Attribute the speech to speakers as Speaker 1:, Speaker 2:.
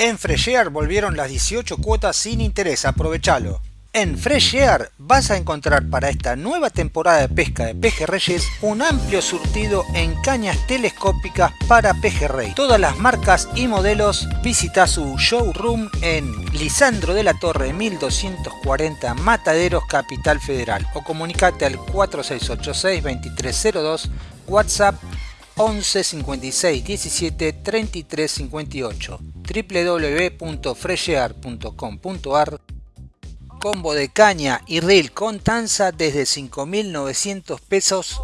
Speaker 1: En Freshear volvieron las 18 cuotas sin interés, aprovechalo. En Freshear vas a encontrar para esta nueva temporada de pesca de pejerreyes un amplio surtido en cañas telescópicas para pejerrey. Todas las marcas y modelos visita su showroom en Lisandro de la Torre 1240 Mataderos Capital Federal o comunicate al 4686 2302 WhatsApp 11 56 17 33 58 www.freshear.com.ar Combo de caña y reel con tanza desde 5.900 pesos